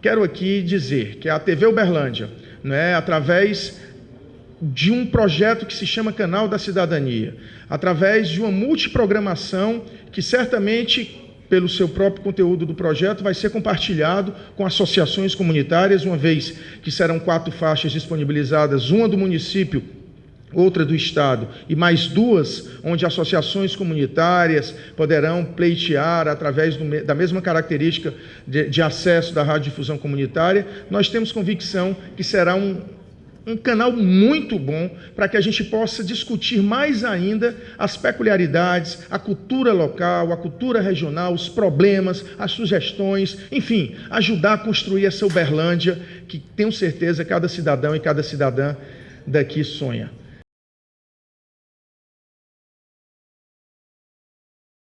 quero aqui dizer que a TV Uberlândia, né, através de um projeto que se chama Canal da Cidadania, através de uma multiprogramação que certamente pelo seu próprio conteúdo do projeto, vai ser compartilhado com associações comunitárias, uma vez que serão quatro faixas disponibilizadas, uma do município, outra do Estado, e mais duas onde associações comunitárias poderão pleitear através do, da mesma característica de, de acesso da radiodifusão comunitária, nós temos convicção que será um, um canal muito bom para que a gente possa discutir mais ainda as peculiaridades, a cultura local, a cultura regional, os problemas, as sugestões, enfim, ajudar a construir essa Uberlândia que tenho certeza cada cidadão e cada cidadã daqui sonha.